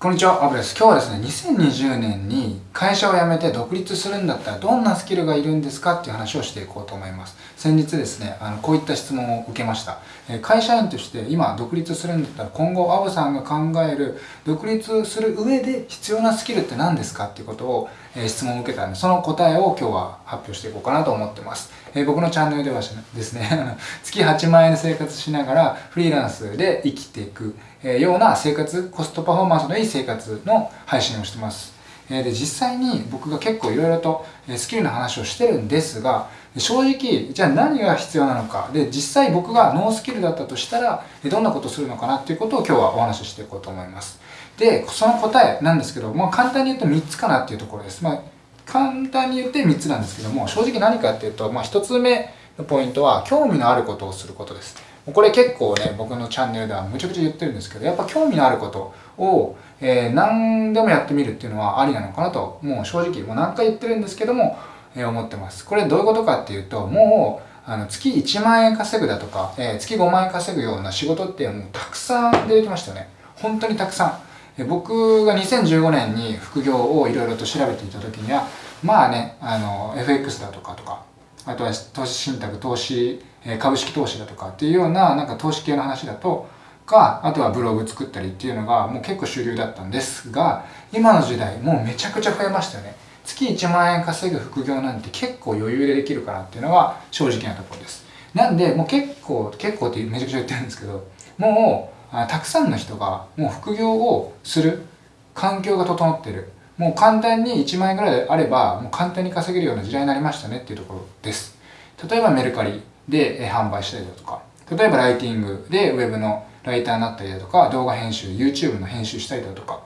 こんにちは、アブです。今日はですね、2020年に会社を辞めて独立するんだったらどんなスキルがいるんですか？っていう話をしていこうと思います。先日ですね、あのこういった質問を受けました。え会社員として今独立するんだったら今後アブさんが考える独立する上で必要なスキルって何ですか？っていうことを、え質問を受けたんで、その答えを今日は発表していこうかなと思ってます。え僕のチャンネルではですね、月8万円生活しながらフリーランスで生きていくえような生活、コストパフォーマンスのいい生活の配信をしてます。えで実際に僕が結構いろいろとスキルの話をしてるんですが正直じゃあ何が必要なのか。で実際僕がノースキルだったとしたらどんなことをするのかなっていうことを今日はお話ししていこうと思います。でその答えなんですけど、まあ、簡単に言うと3つかなっていうところです、まあ、簡単に言って3つなんですけども正直何かっていうと、まあ、1つ目のポイントは興味のあることをすることです。これ結構ね僕のチャンネルではむちゃくちゃ言ってるんですけどやっぱ興味のあることを、えー、何でもやってみるっていうのはありなのかなともう正直もう何回言ってるんですけども、えー、思ってます。これどういうことかっていうともうあの月1万円稼ぐだとか、えー、月5万円稼ぐような仕事ってもうたくさん出てきましたよね。本当にたくさん、僕が2015年に副業をいろいろと調べていた時にはまあねあの FX だとかとかあとは投資信託投資株式投資だとかっていうようななんか投資系の話だとかあとはブログ作ったりっていうのがもう結構主流だったんですが今の時代もうめちゃくちゃ増えましたよね。月1万円稼ぐ副業なんて結構余裕でできるかなっていうのが正直なところです。なんでもう結構結構ってめちゃくちゃ言ってるんですけどもうたくさんの人がもう副業をする。環境が整ってる。もう簡単に1万円ぐらいあればもう簡単に稼げるような時代になりましたねっていうところです。例えばメルカリで販売したりだとか。例えばライティングでウェブのライターになったりだとか。動画編集 YouTube の編集したりだとか。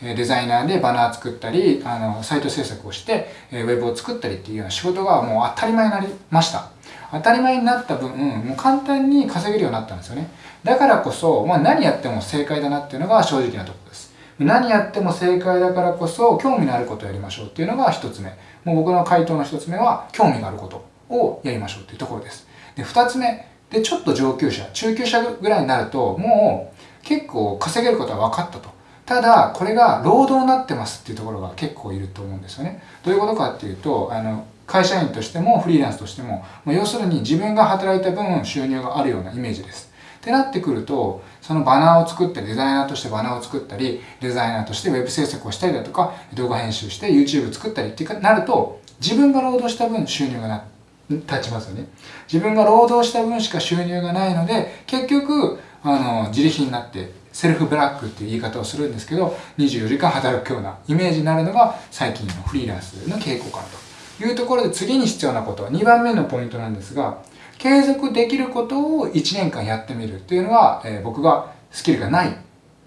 デザイナーでバナー作ったりあのサイト制作をしてウェブを作ったりっていうような仕事がもう当たり前になりました。当たり前になった分もう簡単に稼げるようになったんですよね。だからこそ、まあ、何やっても正解だなっていうのが正直なところです。何やっても正解だからこそ興味のあることをやりましょうっていうのが一つ目。もう僕の回答の一つ目は興味があることをやりましょうっていうところです。で2つ目。でちょっと上級者中級者ぐらいになるともう結構稼げることは分かったと。ただこれが労働になってますっていうところが結構いると思うんですよね。どういうことかっていうとあの会社員としてもフリーランスとしてもま要するに自分が働いた分収入があるようなイメージです。ってなってくるとそのバナーを作ってデザイナーとしてバナーを作ったりデザイナーとしてウェブ制作をしたりだとか動画編集して YouTube 作ったりってなると自分が労働した分収入がな立ちますよね。自分が労働した分しか収入がないので結局あの自利品になってセルフブラックっていう言い方をするんですけど24時間働くようなイメージになるのが最近のフリーランスの傾向かなと。いうところで次に必要なこと。2番目のポイントなんですが継続できることを1年間やってみるっていうのは、えー、僕がスキルがない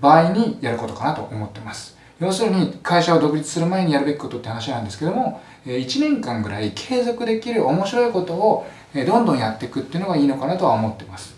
場合にやることかなと思ってます。要するに会社を独立する前にやるべきことって話なんですけども1年間ぐらい継続できる面白いことをどんどんやっていくっていうのがいいのかなとは思ってます。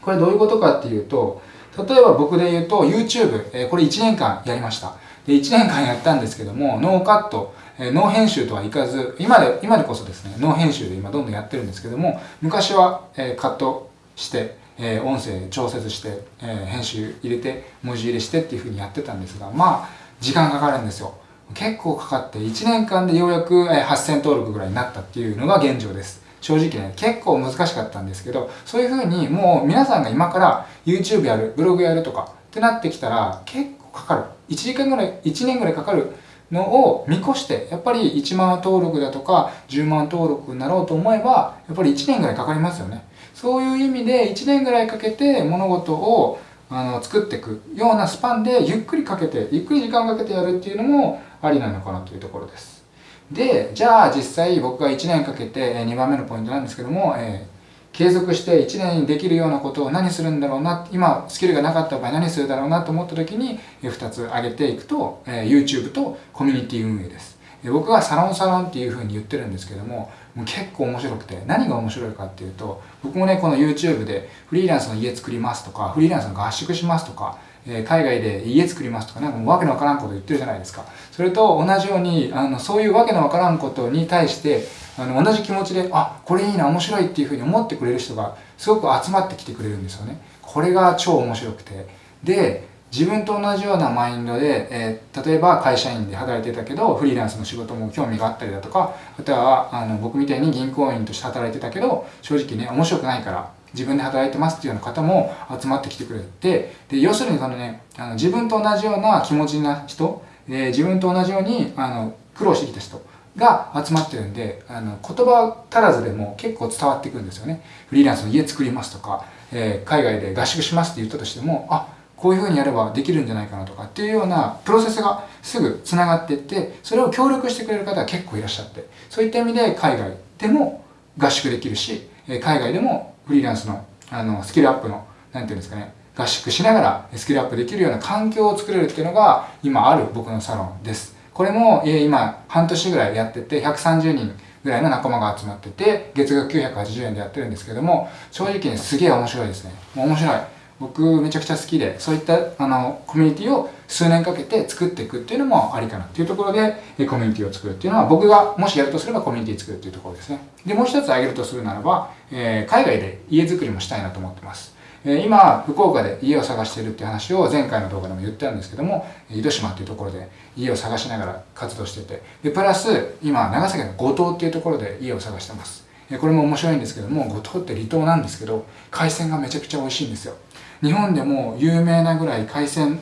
これどういうことかっていうと例えば僕で言うと YouTube これ1年間やりました。で1年間やったんですけどもノーカット。ノー編集とはいかず今で今でこそですねノー編集で今どんどんやってるんですけども昔はえカットしてえ音声調節してえ編集入れて文字入れしてっていうふうにやってたんですがまあ時間かかるんですよ。結構かかって1年間でようやく8000登録ぐらいになったっていうのが現状です。正直ね結構難しかったんですけどそういうふうにもう皆さんが今から YouTube やるブログやるとかってなってきたら結構かかる。1時間ぐらい1年ぐらいかかるのを見越してやっぱり1万登録だとか10万登録になろうと思えばやっぱり1年ぐらいかかりますよね。そういう意味で1年ぐらいかけて物事をあの作っていくようなスパンでゆっくりかけてゆっくり時間かけてやるっていうのもありなのかなというところです。でじゃあ実際僕が1年かけて2番目のポイントなんですけども、えー、継続して1年にできるようなことを何するんだろうな今スキルがなかった場合何するだろうなと思った時に2つ挙げていくと、YouTube とコミュニティ運営です。僕はサロンサロンっていうふうに言ってるんですけどももう結構面白くて何が面白いかっていうと僕もねこの YouTube でフリーランスの家作りますとかフリーランスの合宿しますとか海外で家作りますとかなんかもうわけのわからんこと言ってるじゃないですか。それと同じようにあのそういうわけのわからんことに対してあの同じ気持ちであこれいいな面白いっていうふうに思ってくれる人がすごく集まってきてくれるんですよね。これが超面白くて。で自分と同じようなマインドで、えー、例えば会社員で働いてたけどフリーランスの仕事も興味があったりだとかあとはあの僕みたいに銀行員として働いてたけど正直ね面白くないから自分で働いてますっていうような方も集まってきてくれてで要するにそのねあの自分と同じような気持ちな人、えー、自分と同じようにあの苦労してきた人が集まってるんであの言葉足らずでも結構伝わってくるんですよね。フリーランスの家作りますとか、えー、海外で合宿しますって言ったとしてもあこういうふうにやればできるんじゃないかなとかっていうようなプロセスがすぐつながっていってそれを協力してくれる方が結構いらっしゃってそういった意味で海外でも合宿できるし海外でもフリーランスのあのスキルアップの何て言うんですかね合宿しながらスキルアップできるような環境を作れるっていうのが今ある僕のサロンです。これも今半年ぐらいやってて130人ぐらいの仲間が集まってて月額980円でやってるんですけども正直ねすげえ面白いですね。面白い。僕めちゃくちゃ好きでそういったあのコミュニティを数年かけて作っていくっていうのもありかなっていうところでコミュニティを作るっていうのは僕がもしやるとすればコミュニティ作るっていうところですね。でもう一つ挙げるとするならば、えー、海外で家づくりもしたいなと思ってます。今福岡で家を探しているって話を前回の動画でも言ったんですけども糸島っていうところで家を探しながら活動しててでプラス今長崎の五島っていうところで家を探してます。これも面白いんですけども五島って離島なんですけど海鮮がめちゃくちゃ美味しいんですよ。日本でも有名なぐらい海鮮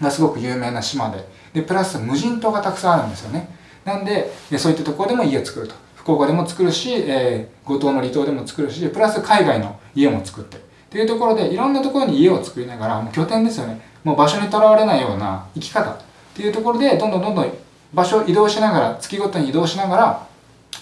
がすごく有名な島ででプラス無人島がたくさんあるんですよね。なんでそういったところでも家を作ると。福岡でも作るし、えー、五島の離島でも作るしプラス海外の家も作って。っていうところでいろんなところに家を作りながらもう拠点ですよね。もう場所にとらわれないような生き方。っていうところでどんどんどんどん場所を移動しながら月ごとに移動しながら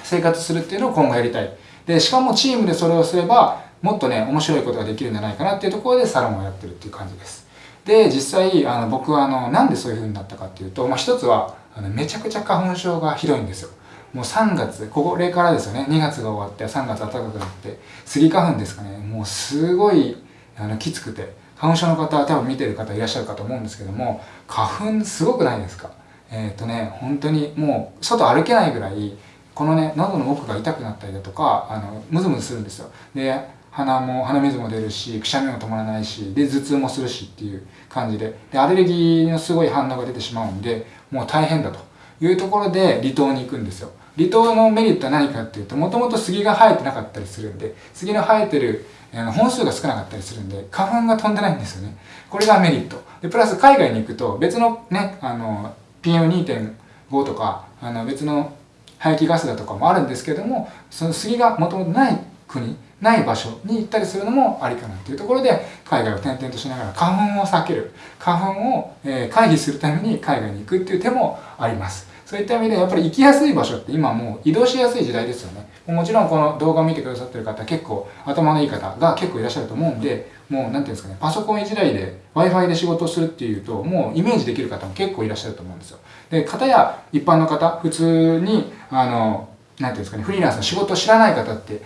生活するっていうのを今後やりたい。でしかもチームでそれをすればもっとね面白いことができるんじゃないかな。っていうところでサロンをやってるっていう感じです。で実際あの僕はあのなんでそういう風になったかっていうと、まあ、一つはあのめちゃくちゃ花粉症がひどいんですよ。もう3月これからですよね。2月が終わって3月暖かくなってスギ花粉ですかね。もうすごいあのきつくて花粉症の方は多分見てる方いらっしゃるかと思うんですけども花粉すごくないですか？えっ、ー、とね本当にもう外歩けないぐらいこのね喉の奥が痛くなったりだとかあのムズムズするんですよ。で鼻も鼻水も出るしくしゃみも止まらないしで頭痛もするしっていう感じで。でアレルギーのすごい反応が出てしまうんでもう大変だというところで離島に行くんですよ。離島のメリットは何かっていうともともと杉が生えてなかったりするんで杉の生えてる本数が少なかったりするんで花粉が飛んでないんですよね。これがメリット。でプラス海外に行くと別のねあの PM2.5 とかあの別の排気ガスだとかもあるんですけどもその杉がもともとない国ない場所に行ったりするのもありかなっていうところで海外を転々としながら花粉を避ける。花粉を、え回避するために海外に行くっていう手もあります。そういった意味でやっぱり行きやすい場所って今もう移動しやすい時代ですよね。もちろんこの動画を見てくださってる方結構頭のいい方が結構いらっしゃると思うんでもう何ていうんですかねパソコン時代で Wi-Fi で仕事をするっていうともうイメージできる方も結構いらっしゃると思うんですよ。で方や一般の方普通にあの何ていうんですかねフリーランスの仕事を知らない方って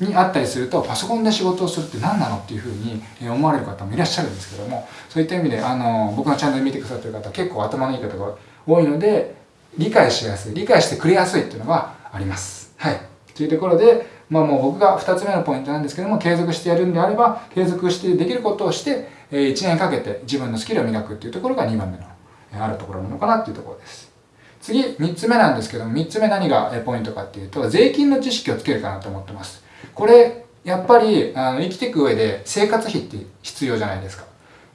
にあったりするとパソコンで仕事をするって何なのっていうふうに思われる方もいらっしゃるんですけどもそういった意味であの僕のチャンネル見てくださってる方結構頭のいい方が多いので理解しやすい理解してくれやすいっていうのがあります。はい。というところでまあもう僕が2つ目のポイントなんですけども継続してやるんであれば継続してできることをして1年かけて自分のスキルを磨くっていうところが2番目のあるところなのかなっていうところです。次3つ目なんですけども3つ目何がポイントかっていうと税金の知識をつけるかなと思ってます。これやっぱりあの生きていく上で生活費って必要じゃないですか。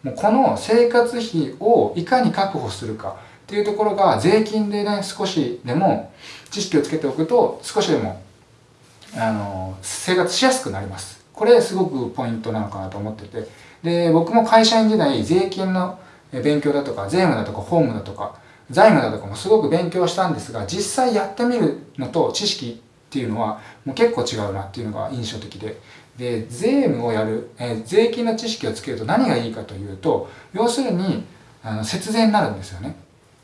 もうこの生活費をいかに確保するか。っていうところが税金でね少しでも知識をつけておくと少しでもあの生活しやすくなります。これすごくポイントなのかなと思ってて。で僕も会社員時代税金の勉強だとか税務だとか法務だとか財務だとかもすごく勉強したんですが実際やってみるのと知識っていうのはもう結構違うなっていうのが印象的で。で税務をやる、えー、税金の知識をつけると何がいいかというと要するにあの節税になるんですよね、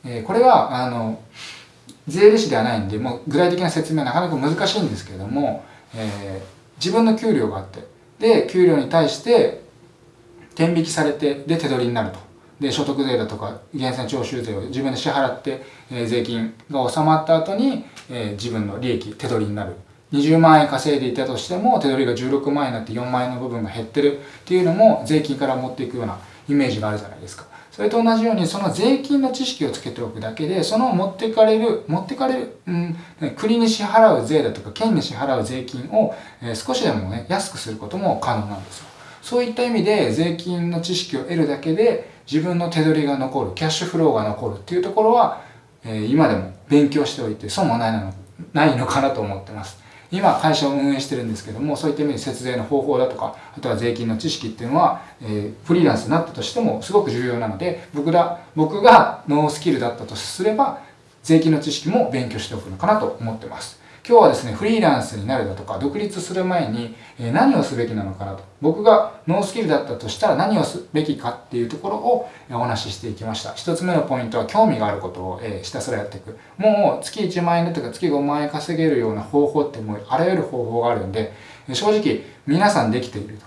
えー、これはあの税理士ではないんでもう具体的な説明はなかなか難しいんですけれども、えー、自分の給料があってで給料に対して天引きされてで手取りになると。で所得税だとか源泉徴収税を自分で支払って、えー、税金が納まった後に、えー、自分の利益手取りになる。20万円稼いでいたとしても手取りが16万円になって4万円の部分が減ってるっていうのも税金から持っていくようなイメージがあるじゃないですか。それと同じようにその税金の知識をつけておくだけでその持ってかれる持ってかれる、うん、国に支払う税だとか県に支払う税金を、え、少しでもね安くすることも可能なんですよ。そういった意味で税金の知識を得るだけで自分の手取りが残るキャッシュフローが残るっていうところは、え、今でも勉強しておいて損もないのないのかなと思ってます。今会社を運営してるんですけどもそういった意味で節税の方法だとかあとは税金の知識っていうのは、えー、フリーランスになったとしてもすごく重要なので僕ら僕がノースキルだったとすれば税金の知識も勉強しておくのかなと思ってます。今日はですね、フリーランスになるだとか、独立する前に何をすべきなのかなと。僕がノースキルだったとしたら何をすべきかっていうところをお話ししていきました。一つ目のポイントは興味があることをひたすらやっていく。もう月1万円だとか月5万円稼げるような方法ってもうあらゆる方法があるんで、正直皆さんできていると。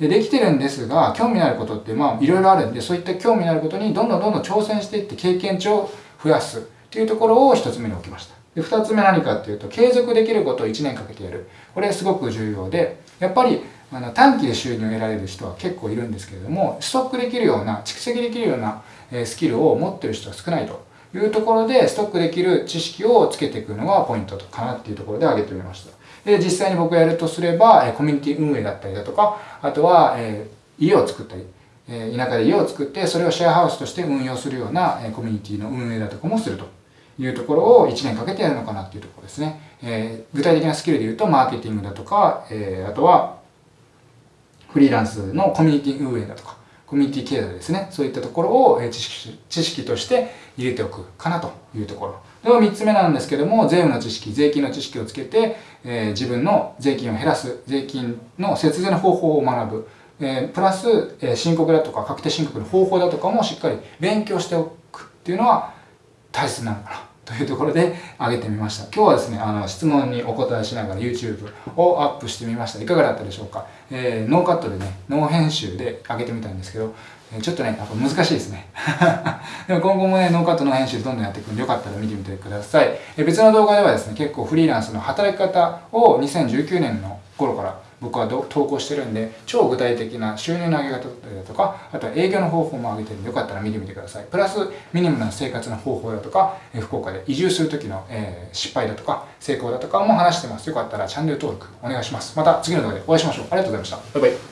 でできてるんですが、興味のあることってまあいろいろあるんで、そういった興味のあることにどんどんどんどん挑戦していって経験値を増やすっていうところを一つ目に置きました。で2つ目何かっていうと継続できることを1年かけてやる。これすごく重要でやっぱりあの短期で収入を得られる人は結構いるんですけれどもストックできるような蓄積できるようなスキルを持ってる人は少ないと。いうところでストックできる知識をつけていくのがポイントかなっていうところで挙げてみました。で実際に僕がやるとすればコミュニティ運営だったりだとかあとは、え家を作ったりえ田舎で家を作ってそれをシェアハウスとして運用するようなコミュニティの運営だとかもすると。いうところを1年かけてやるのかなっていうところですね。えー、具体的なスキルで言うと、マーケティングだとか、えー、あとは、フリーランスのコミュニティ運営だとか、コミュニティ経済ですね。そういったところを知識知識として入れておくかなというところ。では3つ目なんですけども、税務の知識、税金の知識をつけて、えー、自分の税金を減らす、税金の節税の方法を学ぶ。えー、プラス、えー、申告だとか確定申告の方法だとかもしっかり勉強しておくっていうのは大切なのかなというところで上げてみました。今日はですね、あの質問にお答えしながら YouTube をアップしてみました。いかがだったでしょうか、えー、ノーカットでね、ノー編集で上げてみたんですけど、ちょっとね、やっぱ難しいですね。でも今後もね、ノーカットの編集どんどんやっていくんで、よかったら見てみてください。え別の動画ではですね、結構フリーランスの働き方を2019年の頃から僕は投稿してるんで、超具体的な収入の上げ方だとか、あとは営業の方法も上げてるんで、よかったら見てみてください。プラス、ミニムな生活の方法だとか、福岡で移住するときの、え、失敗だとか、成功だとかも話してます。よかったらチャンネル登録お願いします。また次の動画でお会いしましょう。ありがとうございました。バイバイ。